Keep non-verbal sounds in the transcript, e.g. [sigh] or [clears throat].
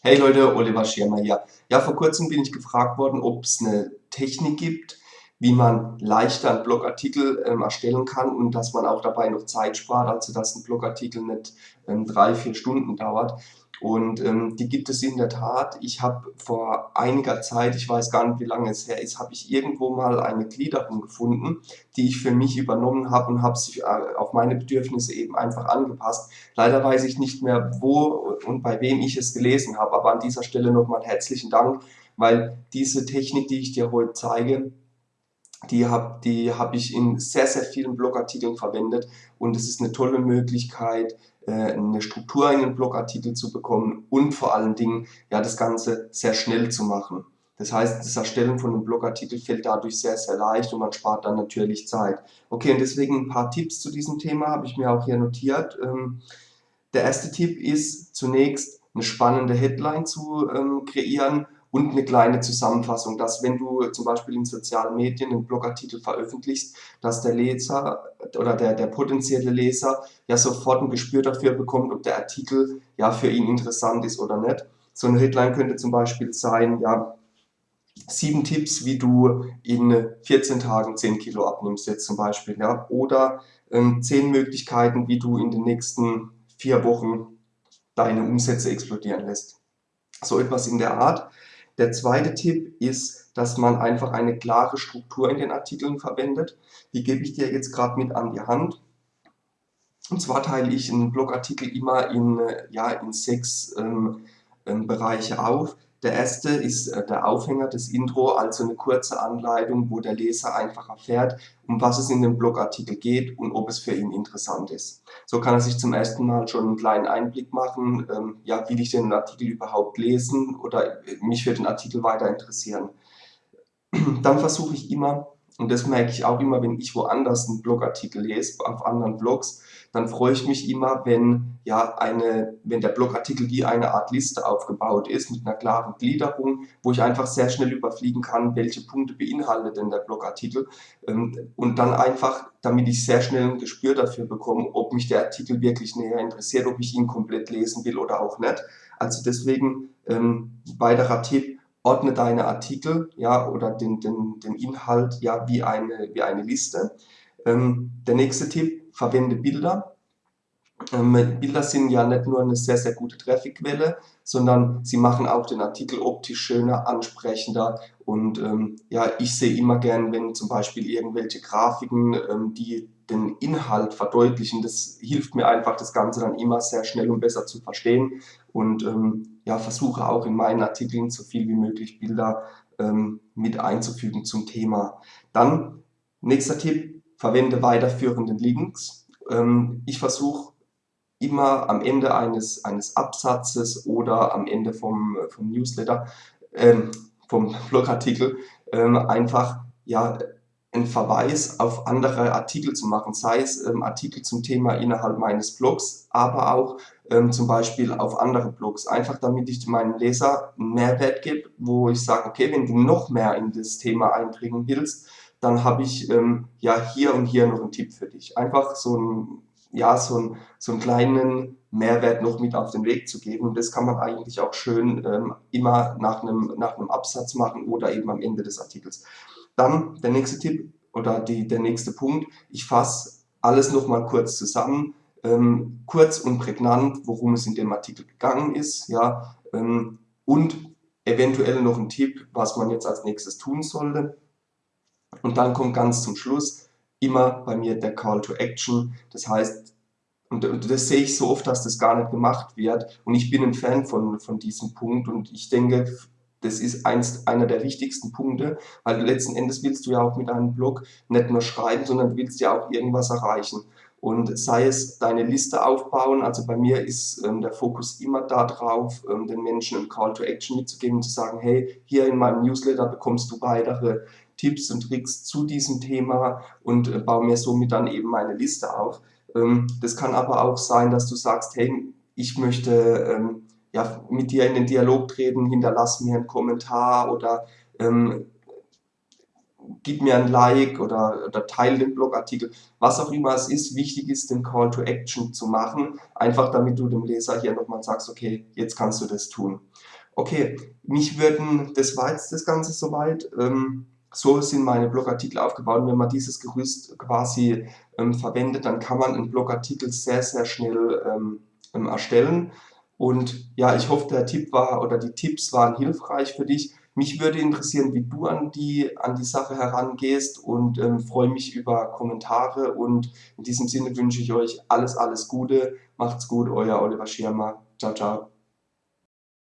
Hey Leute, Oliver Schirmer hier. Ja, vor kurzem bin ich gefragt worden, ob es eine Technik gibt, wie man leichter einen Blogartikel ähm, erstellen kann und dass man auch dabei noch Zeit spart, also dass ein Blogartikel nicht ähm, drei, vier Stunden dauert. Und ähm, die gibt es in der Tat. Ich habe vor einiger Zeit, ich weiß gar nicht, wie lange es her ist, habe ich irgendwo mal eine Gliederung gefunden, die ich für mich übernommen habe und habe sie äh, auf meine Bedürfnisse eben einfach angepasst. Leider weiß ich nicht mehr, wo und bei wem ich es gelesen habe, aber an dieser Stelle nochmal herzlichen Dank, weil diese Technik, die ich dir heute zeige, die habe die hab ich in sehr, sehr vielen Blogartikeln verwendet und es ist eine tolle Möglichkeit, äh, eine Struktur in den Blogartikel zu bekommen und vor allen Dingen ja, das Ganze sehr schnell zu machen. Das heißt, das Erstellen von einem Blogartikel fällt dadurch sehr, sehr leicht und man spart dann natürlich Zeit. Okay, und deswegen ein paar Tipps zu diesem Thema habe ich mir auch hier notiert. Ähm, der erste Tipp ist zunächst eine spannende Headline zu ähm, kreieren und eine kleine Zusammenfassung, dass wenn du zum Beispiel in sozialen Medien einen Blogartikel veröffentlichst, dass der Leser oder der, der potenzielle Leser ja sofort ein Gespür dafür bekommt, ob der Artikel ja für ihn interessant ist oder nicht. So eine Headline könnte zum Beispiel sein, ja, sieben Tipps, wie du in 14 Tagen 10 Kilo abnimmst jetzt zum Beispiel, ja, oder ähm, zehn Möglichkeiten, wie du in den nächsten vier Wochen deine Umsätze explodieren lässt. So etwas in der Art. Der zweite Tipp ist, dass man einfach eine klare Struktur in den Artikeln verwendet. Die gebe ich dir jetzt gerade mit an die Hand. Und zwar teile ich einen Blogartikel immer in, ja, in sechs ähm, ähm, Bereiche auf. Der erste ist äh, der Aufhänger, des Intro, also eine kurze Anleitung, wo der Leser einfach erfährt, um was es in dem Blogartikel geht und ob es für ihn interessant ist. So kann er sich zum ersten Mal schon einen kleinen Einblick machen, ähm, ja, will ich den Artikel überhaupt lesen oder äh, mich für den Artikel weiter interessieren. [clears throat] Dann versuche ich immer, und das merke ich auch immer, wenn ich woanders einen Blogartikel lese, auf anderen Blogs, dann freue ich mich immer, wenn, ja, eine, wenn der Blogartikel wie eine Art Liste aufgebaut ist, mit einer klaren Gliederung, wo ich einfach sehr schnell überfliegen kann, welche Punkte beinhaltet denn der Blogartikel. Ähm, und dann einfach, damit ich sehr schnell ein Gespür dafür bekomme, ob mich der Artikel wirklich näher interessiert, ob ich ihn komplett lesen will oder auch nicht. Also deswegen ähm, weiterer Tipp, ordne deine Artikel ja, oder den, den, den Inhalt ja, wie, eine, wie eine Liste. Ähm, der nächste Tipp, verwende Bilder. Ähm, Bilder sind ja nicht nur eine sehr, sehr gute Trafficquelle, sondern sie machen auch den Artikel optisch schöner, ansprechender und ähm, ja, ich sehe immer gern, wenn zum Beispiel irgendwelche Grafiken, ähm, die den Inhalt verdeutlichen, das hilft mir einfach, das Ganze dann immer sehr schnell und besser zu verstehen und ähm, ja, versuche auch in meinen Artikeln so viel wie möglich Bilder ähm, mit einzufügen zum Thema. Dann, nächster Tipp, verwende weiterführende Links. Ähm, ich versuche immer am Ende eines, eines Absatzes oder am Ende vom, vom Newsletter, ähm, vom Blogartikel, ähm, einfach ja, einen Verweis auf andere Artikel zu machen, sei es ähm, Artikel zum Thema innerhalb meines Blogs, aber auch ähm, zum Beispiel auf andere Blogs, einfach damit ich meinem Leser einen Mehrwert gebe, wo ich sage, okay, wenn du noch mehr in das Thema einbringen willst, dann habe ich ähm, ja hier und hier noch einen Tipp für dich. Einfach so, ein, ja, so, ein, so einen kleinen Mehrwert noch mit auf den Weg zu geben und das kann man eigentlich auch schön ähm, immer nach einem, nach einem Absatz machen oder eben am Ende des Artikels. Dann der nächste Tipp oder die, der nächste Punkt. Ich fasse alles nochmal kurz zusammen, ähm, kurz und prägnant, worum es in dem Artikel gegangen ist, ja, ähm, und eventuell noch ein Tipp, was man jetzt als nächstes tun sollte. Und dann kommt ganz zum Schluss immer bei mir der Call to Action. Das heißt, und, das sehe ich so oft, dass das gar nicht gemacht wird. Und ich bin ein Fan von, von diesem Punkt und ich denke, das ist eins, einer der wichtigsten Punkte, weil letzten Endes willst du ja auch mit deinem Blog nicht nur schreiben, sondern du willst ja auch irgendwas erreichen. Und sei es deine Liste aufbauen, also bei mir ist ähm, der Fokus immer darauf, ähm, den Menschen einen Call to Action mitzugeben und zu sagen, hey, hier in meinem Newsletter bekommst du weitere Tipps und Tricks zu diesem Thema und äh, baue mir somit dann eben meine Liste auf. Ähm, das kann aber auch sein, dass du sagst, hey, ich möchte ähm, ja, mit dir in den Dialog treten, hinterlass mir einen Kommentar oder ähm, gib mir ein Like oder, oder teile den Blogartikel, was auch immer es ist. Wichtig ist, den Call to Action zu machen, einfach damit du dem Leser hier nochmal sagst, okay, jetzt kannst du das tun. Okay, mich würden, das war jetzt das Ganze soweit. Ähm, so sind meine Blogartikel aufgebaut. Und wenn man dieses Gerüst quasi ähm, verwendet, dann kann man einen Blogartikel sehr, sehr schnell ähm, ähm, erstellen. Und ja, ich hoffe, der Tipp war oder die Tipps waren hilfreich für dich. Mich würde interessieren, wie du an die, an die Sache herangehst und ähm, freue mich über Kommentare. Und in diesem Sinne wünsche ich euch alles, alles Gute. Macht's gut, euer Oliver Schirmer. Ciao, ciao.